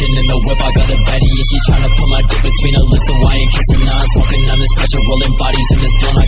in the whip, I got a baddie and she tryna put my dick between her lips So I ain't kissing, nah, I'm smoking on this pressure Rolling bodies in this blunt,